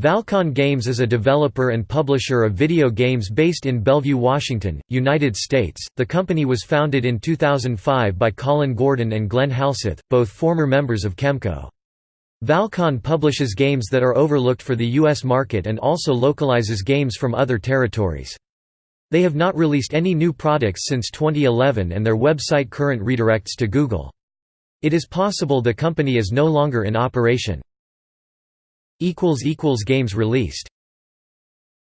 Valcon Games is a developer and publisher of video games based in Bellevue, Washington, United States. The company was founded in 2005 by Colin Gordon and Glenn Halseth, both former members of Kemco. Valcon publishes games that are overlooked for the U.S. market and also localizes games from other territories. They have not released any new products since 2011 and their website current redirects to Google. It is possible the company is no longer in operation. Games released